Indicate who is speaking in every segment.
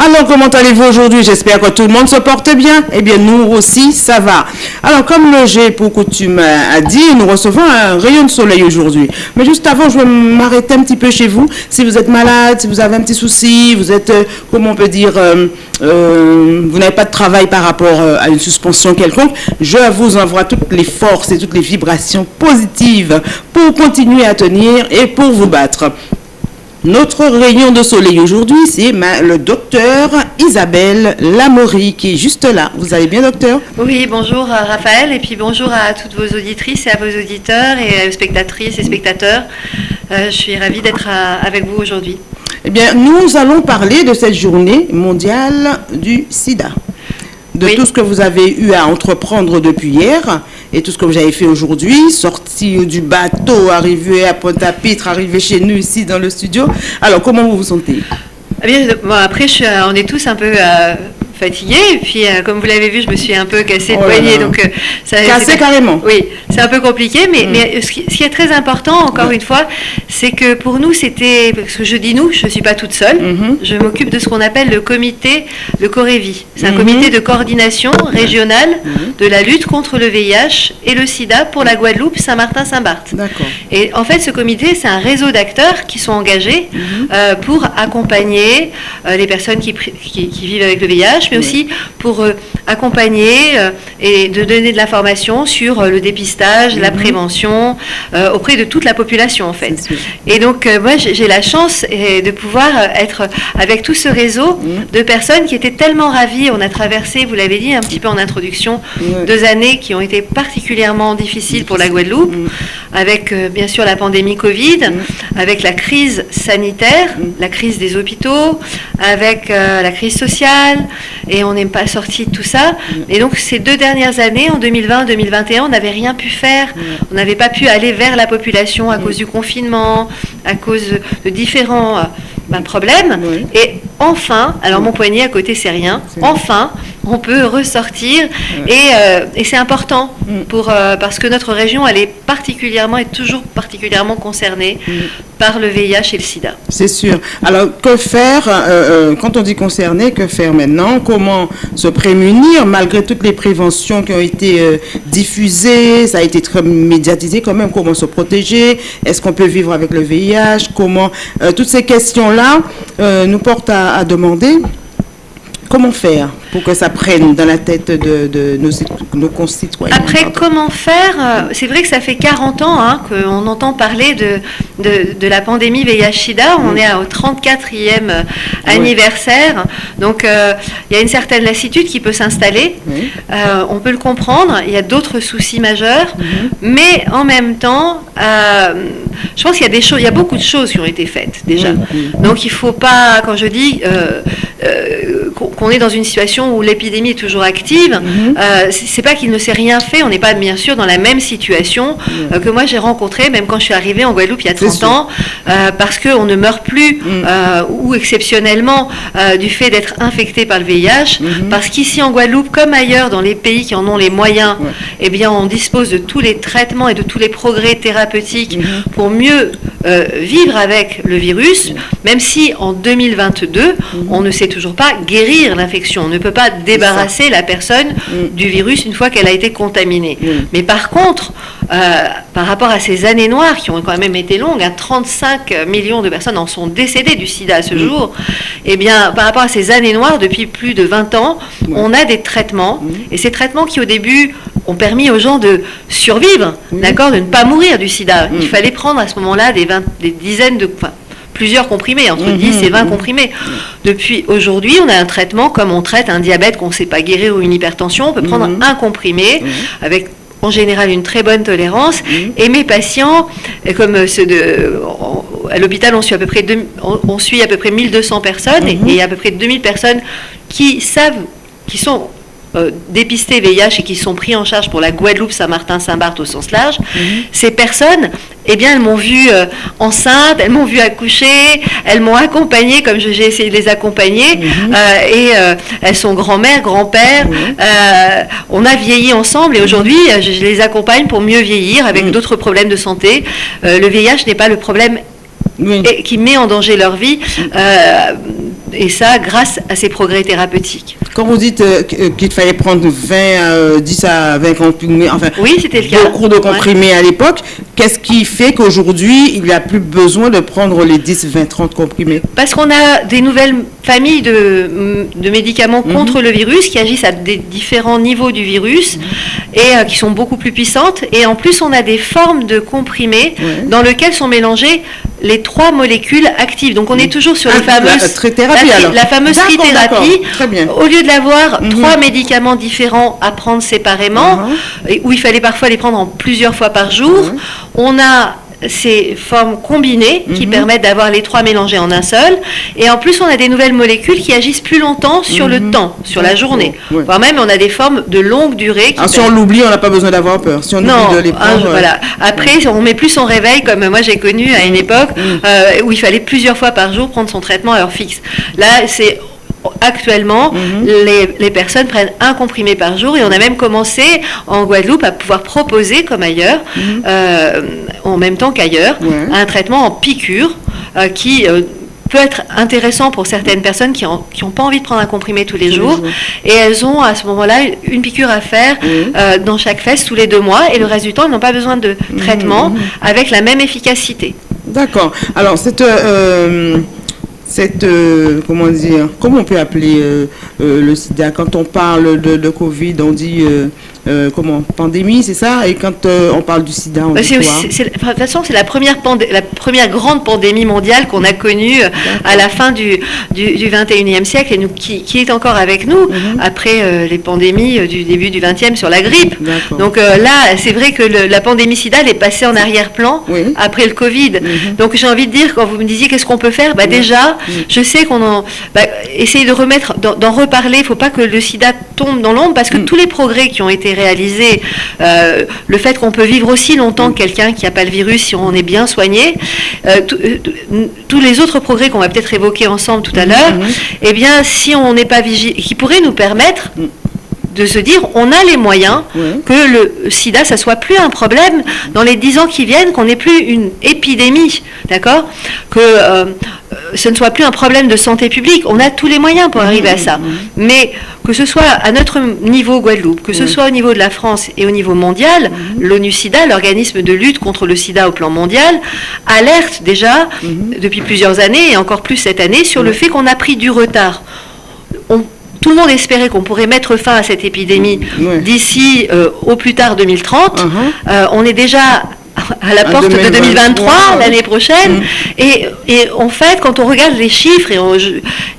Speaker 1: Alors, comment allez-vous aujourd'hui? J'espère que tout le monde se porte bien. Eh bien, nous aussi, ça va. Alors, comme le G pour coutume a dit, nous recevons un rayon de soleil aujourd'hui. Mais juste avant, je vais m'arrêter un petit peu chez vous. Si vous êtes malade, si vous avez un petit souci, vous êtes, euh, comment on dire, euh, euh, vous n'avez pas de travail par rapport euh, à une suspension quelconque, je vous envoie toutes les forces et toutes les vibrations positives pour continuer à tenir et pour vous battre. Notre rayon de soleil aujourd'hui, c'est le docteur Isabelle Lamory qui est juste là. Vous allez bien, docteur?
Speaker 2: Oui, bonjour euh, Raphaël, et puis bonjour à toutes vos auditrices et à vos auditeurs et aux spectatrices et spectateurs. Euh, je suis ravie d'être euh, avec vous aujourd'hui.
Speaker 1: Eh bien, nous allons parler de cette journée mondiale du sida. De
Speaker 2: Oui.
Speaker 1: tout ce que vous avez eu à entreprendre depuis hier et tout ce que vous avez fait aujourd'hui, sorti du bateau, arrivé à Pointe-à-Pitre, arrivé chez nous ici dans le studio. Alors, comment vous vous sentez?
Speaker 2: Eh bien, bon, après, je suis, euh, on est tous un peu euh, fatigués, et puis euh, comme vous l'avez vu, je me suis un peu cassé le
Speaker 1: Oh
Speaker 2: poignet, donc euh, ça
Speaker 1: Cassé carrément.
Speaker 2: Oui, c'est un peu compliqué, mais,
Speaker 1: Mm.
Speaker 2: mais ce, qui, ce qui est très important, encore
Speaker 1: Ouais.
Speaker 2: une fois, c'est que pour nous, c'était, parce que je dis nous, je ne suis pas toute seule,
Speaker 1: Mhm.
Speaker 2: je m'occupe de ce qu'on appelle le comité, le Corévi. C'est un
Speaker 1: Mhm.
Speaker 2: comité de coordination régionale de la lutte contre le VIH et le sida pour la Guadeloupe, Saint-Martin-Saint-Barth.
Speaker 1: D'accord.
Speaker 2: Et en fait, ce comité, c'est un réseau d'acteurs qui sont engagés euh, pour accompagner euh, les personnes qui, pri- qui- qui vivent avec le VIH, mais aussi pour euh, accompagner euh, et de donner de l'information sur euh, le dépistage, la
Speaker 1: Mhm.
Speaker 2: prévention auprès de toute la population, en fait. Et donc, moi, j'ai la chance de pouvoir être avec tout ce réseau
Speaker 1: Mhm.
Speaker 2: de personnes qui étaient tellement ravies. On a traversé, vous l'avez dit un petit peu en introduction, deux années qui ont été particulièrement difficiles pour la Guadeloupe,
Speaker 1: Mhm.
Speaker 2: avec bien sûr la pandémie Covid, avec la crise sanitaire, la crise des hôpitaux, avec euh, la crise sociale, et on n'est pas sorti de tout ça.
Speaker 1: Mm.
Speaker 2: Et donc ces deux dernières années, en 2020-2021, on n'avait rien pu faire. On n'avait pas pu aller vers la population à
Speaker 1: Mm.
Speaker 2: cause du confinement, à cause de différents euh, ben, problèmes. Et enfin, alors mon poignet à côté C'est rien. enfin on peut ressortir et, euh, et c'est important
Speaker 1: Mm.
Speaker 2: pour, euh, parce que notre région elle est particulièrement et toujours particulièrement concernée
Speaker 1: Mm.
Speaker 2: par le VIH et le sida.
Speaker 1: C'est sûr. Alors, que faire, euh, quand on dit concerné, que faire maintenant? Comment se prémunir malgré toutes les préventions qui ont été diffusées? Ça a été très médiatisé quand même. Comment se protéger? Est-ce qu'on peut vivre avec le VIH Comment Toutes ces questions-là nous portent à, à demander comment faire pour que ça prenne dans la tête de, de nos, nos concitoyens?
Speaker 2: Après,
Speaker 1: Pardon.
Speaker 2: comment faire euh, C'est vrai que ça fait 40 ans hein, qu'on entend parler de, de, de la pandémie VIH-Sida. On est au 34e euh,
Speaker 1: Ouais.
Speaker 2: anniversaire. Donc, euh, il y a une certaine lassitude qui peut s'installer.
Speaker 1: Oui.
Speaker 2: Euh, on peut le comprendre. Il y a d'autres soucis majeurs.
Speaker 1: Mhm.
Speaker 2: Mais en même temps, euh, je pense qu'il y a des choses, il y a beaucoup de choses qui ont été faites déjà. Donc il faut pas, quand je dis qu'on est dans une situation où l'épidémie est toujours active,
Speaker 1: Mhm.
Speaker 2: euh, c'est pas qu'il ne s'est rien fait. On n'est pas bien sûr dans la même situation euh, que moi j'ai rencontré, même quand je suis arrivée en Guadeloupe il y a
Speaker 1: C'est
Speaker 2: 30
Speaker 1: sûr.
Speaker 2: ans, euh, parce qu'on ne meurt plus
Speaker 1: Mhm.
Speaker 2: euh, ou exceptionnellement du fait d'être infecté par le VIH,
Speaker 1: Mhm.
Speaker 2: parce qu'ici en Guadeloupe, comme ailleurs dans les pays qui en ont les moyens,
Speaker 1: Ouais.
Speaker 2: eh bien on dispose de tous les traitements et de tous les progrès thérapeutiques
Speaker 1: Mhm.
Speaker 2: pour mieux vivre avec le virus, même si en 2022, on ne sait toujours pas guérir l'infection. On ne peut pas débarrasser la personne
Speaker 1: Mm.
Speaker 2: du virus une fois qu'elle a été contaminée.
Speaker 1: Mm.
Speaker 2: Mais par contre, euh, par rapport à ces années noires qui ont quand même été longues, hein, 35 millions de personnes en sont décédées du sida à ce
Speaker 1: Mm.
Speaker 2: jour, eh bien, par rapport à ces années noires, depuis plus de 20 ans, on a des traitements. Et ces traitements qui, au début, ont permis aux gens de survivre, d'accord, de ne pas mourir du sida. Il fallait prendre à ce moment-là des, des dizaines de... enfin, plusieurs comprimés, entre
Speaker 1: Mhm,
Speaker 2: 10 et 20
Speaker 1: mhm.
Speaker 2: comprimés. Depuis aujourd'hui, on a un traitement comme on traite un diabète qu'on ne sait pas guérir ou une hypertension. On peut prendre
Speaker 1: Mhm.
Speaker 2: un comprimé
Speaker 1: Mhm.
Speaker 2: avec en général une très bonne tolérance.
Speaker 1: Mhm.
Speaker 2: Et mes patients, et comme ceux de, à l'hôpital, on suit à peu près deux- on, suit à peu près 1200 personnes et-
Speaker 1: Mhm.
Speaker 2: et, à peu près 2000 personnes qui savent, qui sont euh, dépistés VIH et qui sont pris en charge pour la Guadeloupe, Saint-Martin, Saint-Barth au sens large.
Speaker 1: Mhm.
Speaker 2: Ces personnes, eh bien, elles m'ont vue euh, enceinte, elles m'ont vue accoucher, elles m'ont accompagnée comme j'ai essayé de les accompagner,
Speaker 1: Mhm.
Speaker 2: euh, et euh, elles sont grand-mère, grand-père.
Speaker 1: Mhm.
Speaker 2: On a vieilli ensemble et aujourd'hui, je, je les accompagne pour mieux vieillir avec
Speaker 1: Mhm.
Speaker 2: d'autres problèmes de santé. Le VIH n'est pas le problème
Speaker 1: Oui.
Speaker 2: et qui met en danger leur vie. Euh, et ça grâce à ces progrès thérapeutiques.
Speaker 1: Quand vous dites euh, euh, qu'il fallait prendre 20, 10 à 20 comprimés, enfin,
Speaker 2: oui, c'était le cas.
Speaker 1: beaucoup de comprimés à l'époque, qu'est-ce qui fait qu'aujourd'hui, il n'y a plus besoin de prendre les 10, 20, 30 comprimés?
Speaker 2: Parce qu'on a des nouvelles familles de, de médicaments mhm. contre le virus qui agissent à des différents niveaux du virus mhm. et qui sont beaucoup plus puissantes. Et en plus, on a des formes de comprimés dans lesquels sont mélangés les trois molécules actives. Donc on est toujours sur les fameuses,
Speaker 1: la,
Speaker 2: la, fameuse trithérapie. Au lieu d'avoir mhm. trois médicaments différents à prendre séparément, uh-huh. où il fallait parfois les prendre en plusieurs fois par jour, uh-huh. on a ces formes combinées qui mhm. permettent d'avoir les trois mélangés en un seul. Et en plus, on a des nouvelles molécules qui agissent plus longtemps sur le mhm. temps, sur la journée. Voire même, on a des formes de longue durée.
Speaker 1: Ah, si on l'oublie, on n'a pas besoin d'avoir peur. Si on
Speaker 2: non,
Speaker 1: de les
Speaker 2: ah, prendre, voilà. Après, on met plus son réveil, comme moi j'ai connu à une époque, euh, où il fallait plusieurs fois par jour prendre son traitement à heure fixe. Là, c'est actuellement, mhm. les, personnes prennent un comprimé par jour et on a même commencé en Guadeloupe à pouvoir proposer, comme ailleurs, mhm. euh, en même temps qu'ailleurs, un traitement en piqûre euh, qui euh, peut être intéressant pour certaines personnes qui n'ont pas envie de prendre un comprimé tous les, jours, Et elles ont à ce moment-là une piqûre à faire dans chaque fesse tous les deux mois. Et le reste du temps, elles n'ont pas besoin de mhm. traitement avec la même efficacité.
Speaker 1: D'accord. Alors, cette cette, euh, comment dire, comment on peut appeler euh, euh, le sida? Quand on parle de, de Covid, on dit euh, comment pandémie, c'est ça Et quand euh, on parle du sida, on bah, dit quoi
Speaker 2: De toute façon, c'est la première, la première grande pandémie mondiale qu'on a connue euh, à la fin du, du, 21e siècle et nous, qui, qui, est encore avec nous mhm. après les pandémies du début du 20e sur la grippe. Donc là, c'est vrai que la pandémie sida, elle est passée en arrière-plan après le Covid. Mhm. Donc j'ai envie de dire, quand vous me disiez qu'est-ce qu'on peut faire, bah, déjà, je sais qu'on en... Bah, essayer de remettre, d'en reparler, il ne faut pas que le sida tombe dans l'ombre parce que mm. tous les progrès qui ont été réaliser euh, le fait qu'on peut vivre aussi longtemps que quelqu'un qui n'a pas le virus si on est bien soigné, euh, euh, tous les autres progrès qu'on va peut-être évoquer ensemble tout à mm-hmm. l'heure, eh bien, si on n'est pas vigilant, qui pourraient nous permettre mm. De se dire on a les moyens que le sida ça soit plus un problème dans les dix ans qui viennent qu'on n'ait plus une épidémie d'accord? Que ce ne soit plus un problème de santé publique. On a tous les moyens pour arriver à ça. mais que ce soit à notre niveau Guadeloupe, que ce soit au niveau de la France et au niveau mondial, mhm. l'ONU-SIDA, l'organisme de lutte contre le sida au plan mondial, alerte déjà mhm. depuis plusieurs années et encore plus cette année sur le fait qu'on a pris du retard. Tout le monde espérait qu'on pourrait mettre fin à cette épidémie d'ici euh, au plus tard 2030. Uh-huh. Euh, on est déjà à la porte de 2023, l'année prochaine. Mm. Et, en fait, quand on regarde les chiffres, et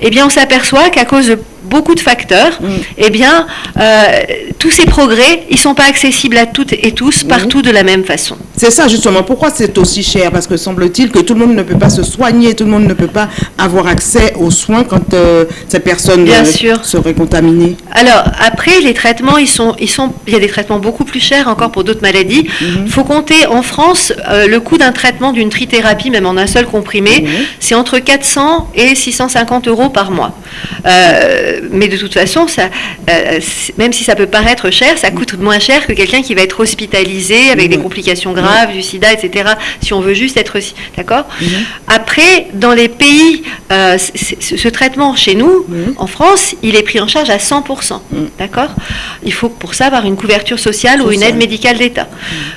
Speaker 2: eh bien, on s'aperçoit qu'à cause de beaucoup de facteurs, mm. eh bien, euh, tous ces progrès, ils ne sont pas accessibles à toutes et tous, partout de la même façon.
Speaker 1: C'est ça, justement. Pourquoi c'est aussi cher? Parce que semble-t-il que tout le monde ne peut pas se soigner, tout le monde ne peut pas avoir accès aux soins quand euh, ces personnes
Speaker 2: Bien
Speaker 1: euh,
Speaker 2: sûr.
Speaker 1: seraient contaminées.
Speaker 2: Alors, après, les traitements, ils sont, ils sont, il y a des traitements beaucoup plus chers encore pour d'autres maladies. Il mm-hmm. faut compter, en France, le coût d'un traitement, d'une trithérapie, même en un seul comprimé, mm-hmm. c'est entre 400 et 650 euros par mois mais de toute façon, ça, euh, même si ça peut paraître cher, ça coûte moins cher que quelqu'un qui va être hospitalisé avec des complications graves, du sida, etc. Si on veut juste être... D'accord mhm. Après, dans les pays, euh, ce traitement chez nous, en France, il est pris en charge à 100%. D'accord Il faut pour ça avoir une couverture sociale ou une aide médicale d'État.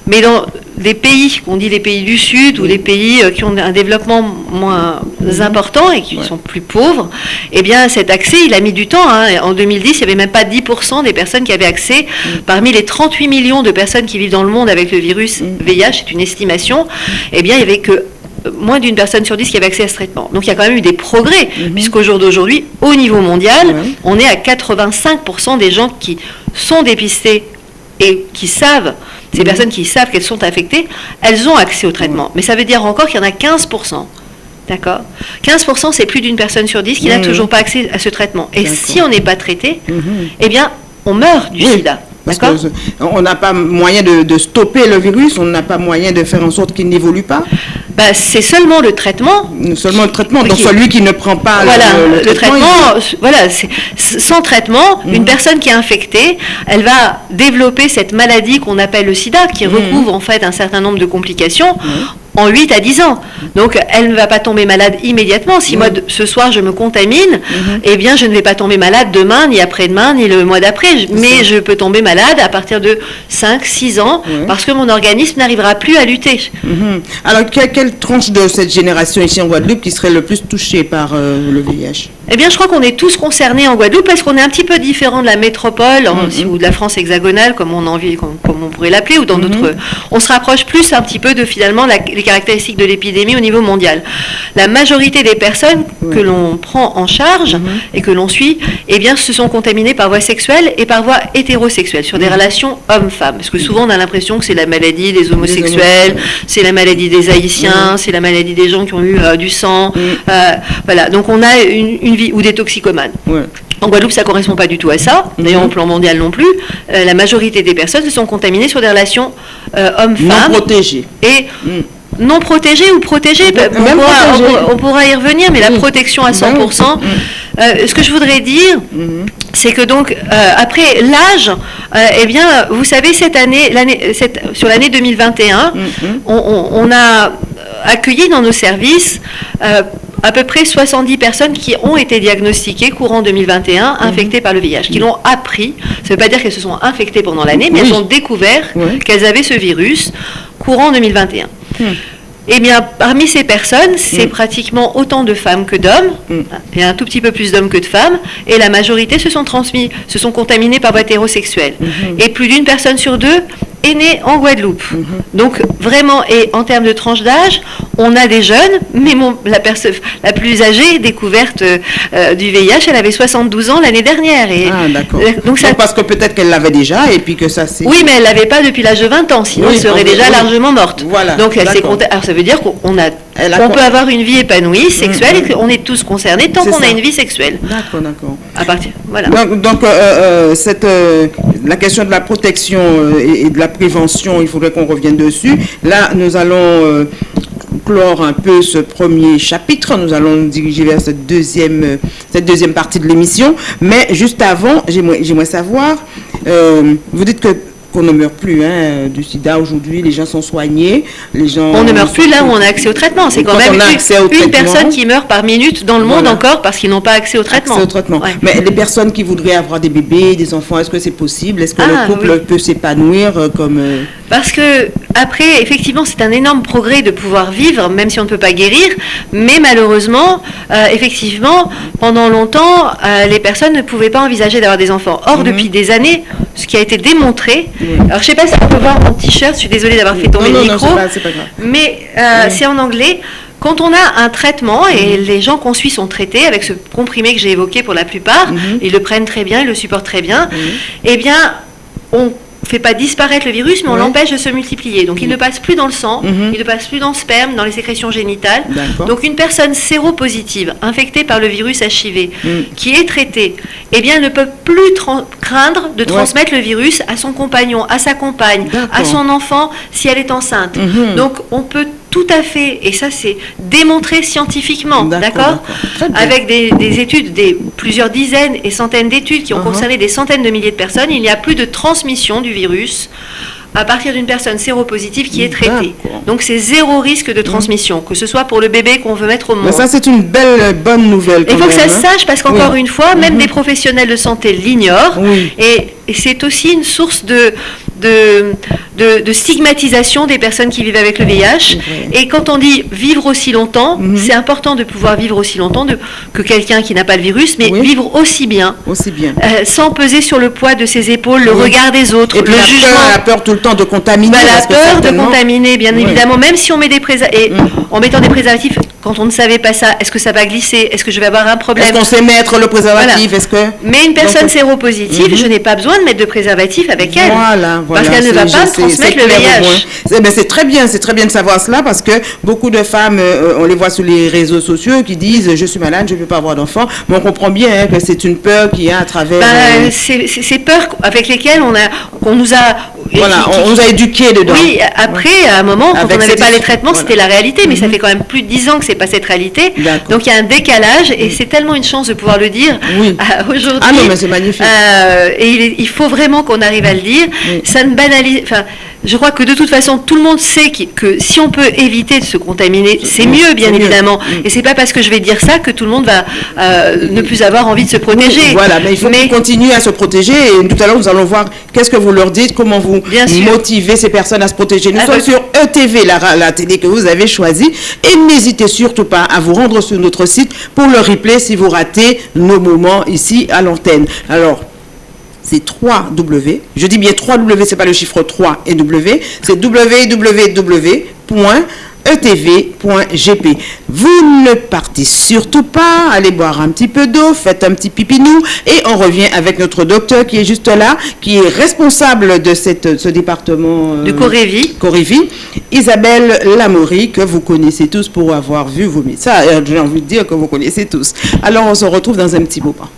Speaker 2: Mais dans des pays, qu'on dit les pays du Sud ou les pays euh, qui ont un développement moins important et qui sont plus pauvres, eh bien cet accès, il a mis du temps. Hein. En 2010, il n'y avait même pas 10% des personnes qui avaient accès. Parmi les 38 millions de personnes qui vivent dans le monde avec le virus VIH, c'est une estimation, eh bien il n'y avait que moins d'une personne sur dix qui avait accès à ce traitement. Donc il y a quand même eu des progrès, mhm. puisqu'au jour d'aujourd'hui, au niveau mondial, on est à 85% des gens qui sont dépistés et qui savent ces mhm. personnes qui savent qu'elles sont affectées, elles ont accès au traitement. Mais ça veut dire encore qu'il y en a 15%. D'accord? 15%, c'est plus d'une personne sur 10 qui n'a toujours pas accès à ce traitement. Et si on n'est pas traité, mhm. eh bien, on meurt du sida.
Speaker 1: Parce qu'on n'a pas moyen de, stopper le virus, on n'a pas moyen de faire en sorte qu'il n'évolue pas.
Speaker 2: Bah, c'est seulement le traitement.
Speaker 1: Seulement le traitement. Donc celui qui ne prend pas
Speaker 2: voilà, le, traitement. voilà, sans traitement, mhm. une personne qui est infectée, elle va développer cette maladie qu'on appelle le SIDA, qui mhm. recouvre en fait un certain nombre de complications. Mhm. En 8 à 10 ans. Donc, elle ne va pas tomber malade immédiatement. Si moi, de- ce soir, je me contamine, eh bien, je ne vais pas tomber malade demain, ni après-demain, ni le mois d'après. Mais je peux tomber malade à partir de 5, 6 ans, parce que mon organisme n'arrivera plus à lutter.
Speaker 1: Mhm. Alors, que- quelle tranche de cette génération ici en Guadeloupe qui serait le plus touchée par euh, le VIH
Speaker 2: Eh bien, je crois qu'on est tous concernés en Guadeloupe parce qu'on est un petit peu différent de la métropole ou de la France hexagonale, comme on, a envie, comme, comme on pourrait l'appeler, ou dans
Speaker 1: Mhm.
Speaker 2: d'autres. On se rapproche plus un petit peu de finalement la- les caractéristiques de l'épidémie au niveau mondial. La majorité des personnes que l'on prend en charge
Speaker 1: Mhm.
Speaker 2: et que l'on suit, eh bien, se sont contaminées par voie sexuelle et par voie hétérosexuelle sur des
Speaker 1: Mhm.
Speaker 2: relations hommes-femmes. Parce que souvent, on a l'impression que c'est la maladie des homosexuels, c'est la maladie des haïtiens, c'est la maladie des gens qui ont eu euh, du sang. Euh, voilà, donc on a une, une vie ou des toxicomanes.
Speaker 1: Ouais.
Speaker 2: En Guadeloupe, ça correspond pas du tout à ça. D'ailleurs,
Speaker 1: Mhm.
Speaker 2: au plan mondial non plus. Euh, la majorité des personnes se sont contaminées sur des relations euh,
Speaker 1: Non
Speaker 2: hommes-femmes
Speaker 1: protégée.
Speaker 2: et
Speaker 1: Mm.
Speaker 2: non protégées ou protégées.
Speaker 1: Même
Speaker 2: on, pourra,
Speaker 1: protégées.
Speaker 2: on y revenir, mais la
Speaker 1: Oui.
Speaker 2: protection à
Speaker 1: Ben
Speaker 2: 100%.
Speaker 1: oui.
Speaker 2: euh, ce que je voudrais dire,
Speaker 1: Mhm.
Speaker 2: c'est que donc après l'âge, eh bien, vous savez cette année, cette- sur l'année 2021,
Speaker 1: Mhm.
Speaker 2: on, a accueilli dans nos services à peu près 70 personnes qui ont été diagnostiquées courant 2021
Speaker 1: Mhm.
Speaker 2: infectées par le VIH, qui l'ont appris. Ça ne veut pas dire qu'elles se sont infectées pendant l'année, mais
Speaker 1: Oui.
Speaker 2: elles ont découvert qu'elles avaient ce virus courant 2021.
Speaker 1: Hmm.
Speaker 2: Eh bien, parmi ces personnes, c'est
Speaker 1: Mm.
Speaker 2: pratiquement autant de femmes que d'hommes.
Speaker 1: Mm.
Speaker 2: Y a un tout petit peu plus d'hommes que de femmes. Et la majorité se sont transmis, se sont contaminés par voie hétérosexuelle.
Speaker 1: Mhm.
Speaker 2: Et plus d'une personne sur deux est née en Guadeloupe. Donc, vraiment, et en termes de tranche d'âge, on a des jeunes, mais mon- la, la plus âgée découverte euh, euh, du VIH, elle avait 72 ans l'année dernière. Et,
Speaker 1: Ah, d'accord.
Speaker 2: euh, donc ça,
Speaker 1: parce que peut-être qu'elle l'avait déjà et puis que ça c'est.
Speaker 2: oui, mais elle l'avait pas depuis l'âge de 20 ans, sinon
Speaker 1: Oui,
Speaker 2: elle serait déjà
Speaker 1: oui.
Speaker 2: largement morte.
Speaker 1: Voilà,
Speaker 2: Donc elle s'est Alors ça veut dire qu'on a,
Speaker 1: Elle
Speaker 2: on peut avoir une vie épanouie, sexuelle,
Speaker 1: mm.
Speaker 2: et qu'on est tous concernés tant qu'on a une vie sexuelle.
Speaker 1: D'accord, d'accord.
Speaker 2: À partir, voilà.
Speaker 1: Donc, donc, euh, euh, cette, euh, la question de la protection et, et de la prévention, il faudrait qu'on revienne dessus. Là, nous allons clore un peu ce premier chapitre. Nous allons nous diriger vers cette deuxième, cette deuxième partie de l'émission. Mais juste avant, j'aimerais savoir, vous dites que qu'on ne meurt plus hein, du sida aujourd'hui, les gens sont soignés, les gens...
Speaker 2: On ne meurt plus là où on a accès au traitement. C'est quand
Speaker 1: Quand
Speaker 2: même une, personne qui meurt par minute dans le monde
Speaker 1: Voilà.
Speaker 2: encore parce qu'ils n'ont pas accès au traitement.
Speaker 1: Accès au traitement.
Speaker 2: Ouais.
Speaker 1: Mais les personnes qui voudraient avoir des bébés, des enfants, est-ce que c'est possible? Est-ce que
Speaker 2: Ah,
Speaker 1: le couple
Speaker 2: oui.
Speaker 1: peut s'épanouir euh, comme... euh,
Speaker 2: Parce que après, effectivement, c'est un énorme progrès de pouvoir vivre, même si on ne peut pas guérir. Mais malheureusement, euh, effectivement, pendant longtemps, euh, les personnes ne pouvaient pas envisager d'avoir des enfants. Or,
Speaker 1: Mhm.
Speaker 2: depuis des années, ce qui a été démontré. Alors, je sais pas si on peut voir mon t-shirt. Je suis désolée d'avoir fait tomber
Speaker 1: non,
Speaker 2: le
Speaker 1: non,
Speaker 2: micro.
Speaker 1: pas.
Speaker 2: Mais euh, c'est en anglais. Quand on a un traitement et les gens qu'on suit sont traités avec ce comprimé que j'ai évoqué pour la plupart,
Speaker 1: Mhm.
Speaker 2: ils le prennent très bien, ils le supportent très bien, eh bien, on fait pas disparaître le virus, mais on l'empêche de se multiplier. Donc il ne passe plus dans le sang,
Speaker 1: Mhm.
Speaker 2: il ne passe plus dans le sperme, dans les sécrétions génitales. Donc une personne séropositive, infectée par le virus HIV,
Speaker 1: Mm.
Speaker 2: qui est traitée, eh bien, ne peut plus craindre de
Speaker 1: Ouais.
Speaker 2: transmettre le virus à son compagnon, à sa compagne, à son enfant si elle est enceinte.
Speaker 1: Mhm.
Speaker 2: Donc on peut tout à fait, et ça c'est démontré scientifiquement,
Speaker 1: D'accord.
Speaker 2: Avec des, des études, des, plusieurs dizaines et centaines d'études qui ont
Speaker 1: Mhm.
Speaker 2: concerné des centaines de milliers de personnes, il n'y a plus de transmission du virus à partir d'une personne séropositive qui est traitée. Donc c'est zéro risque de transmission, que ce soit pour le bébé qu'on veut mettre au monde.
Speaker 1: Mais ça, c'est une belle, bonne nouvelle.
Speaker 2: Il faut que ça
Speaker 1: même,
Speaker 2: se
Speaker 1: hein.
Speaker 2: sache parce qu'encore
Speaker 1: Oui.
Speaker 2: une fois, même
Speaker 1: Mhm.
Speaker 2: des professionnels de santé l'ignorent.
Speaker 1: Oui.
Speaker 2: Et, et c'est aussi une source de, de, de- de stigmatisation des personnes qui vivent avec le VIH. Et quand on dit vivre aussi longtemps,
Speaker 1: Mhm.
Speaker 2: c'est important de pouvoir vivre aussi longtemps de- que quelqu'un qui n'a pas le virus, mais
Speaker 1: Oui.
Speaker 2: vivre aussi bien.
Speaker 1: Aussi bien.
Speaker 2: euh, sans peser sur le poids de ses épaules, le
Speaker 1: Oui.
Speaker 2: regard des autres,
Speaker 1: Et
Speaker 2: le
Speaker 1: puis la
Speaker 2: jugement.
Speaker 1: peur, la peur tout le temps de contaminer.
Speaker 2: Bah, la peur de contaminer, bien
Speaker 1: Oui.
Speaker 2: évidemment, même si on met des préservatifs, et
Speaker 1: Mm.
Speaker 2: en mettant des préservatifs, quand on ne savait pas ça, est-ce que ça va glisser Est-ce que je vais avoir un
Speaker 1: Est-ce
Speaker 2: problème
Speaker 1: qu'on sait mettre le préservatif?
Speaker 2: Voilà.
Speaker 1: Est-ce que...
Speaker 2: Mais une personne
Speaker 1: Donc,
Speaker 2: séropositive,
Speaker 1: Mhm.
Speaker 2: je n'ai pas besoin de mettre de préservatif avec elle.
Speaker 1: Voilà, voilà.
Speaker 2: Parce qu'elle ne va pas me transmettre
Speaker 1: c'est
Speaker 2: le VIH.
Speaker 1: C'est ben, très bien, c'est très bien de savoir cela parce que beaucoup de femmes, euh, on les voit sur les réseaux sociaux qui disent je suis malade, je ne peux pas avoir d'enfant. Mais on comprend bien hein, que c'est une peur qu'il y a à travers.
Speaker 2: Ben,
Speaker 1: euh,
Speaker 2: ces peurs avec lesquelles on a, qu'on nous a.
Speaker 1: voilà,
Speaker 2: qui- qui-
Speaker 1: on nous a éduqués dedans.
Speaker 2: Oui, après, à un moment, quand
Speaker 1: Avec
Speaker 2: on n'avait pas les traitements,
Speaker 1: voilà.
Speaker 2: c'était la réalité, mais ça
Speaker 1: Mhm.
Speaker 2: fait quand même plus de 10 ans que c'est pas cette réalité. Donc il y a un décalage, et c'est tellement une chance de pouvoir le dire
Speaker 1: Oui.
Speaker 2: euh, aujourd'hui.
Speaker 1: Ah non, mais c'est magnifique.
Speaker 2: Euh, et il, faut vraiment qu'on arrive à le dire.
Speaker 1: Oui.
Speaker 2: ça ne banalise. Enfin, je crois que de toute façon, tout le monde sait que, si on peut éviter de se contaminer, c'est mieux, bien évidemment. Mm. Et c'est pas parce que je vais dire ça que tout le monde va euh, ne plus avoir envie de se protéger.
Speaker 1: voilà, mais il faut continuer à se protéger. Et tout à l'heure, nous allons voir qu'est-ce que vous leur dites, comment vous motivez ces personnes à se protéger. Nous sommes sur ETV, la, la télé que vous avez choisie. Et n'hésitez surtout pas à vous rendre sur notre site pour le replay si vous ratez nos moments ici à l'antenne. Alors, c'est 3W. Je dis bien 3W, c'est pas le chiffre 3 et W, c'est www.etv.gp. Vous ne partez surtout pas, allez boire un petit peu d'eau, faites un petit pipinou et on revient avec notre docteur qui est juste là, qui est responsable de cette, ce département
Speaker 2: de Corévie.
Speaker 1: Corévie, Isabelle Lamoury, que vous connaissez tous pour avoir vu vos médecins. J'ai envie de dire que vous connaissez tous. Alors on se retrouve dans un petit moment.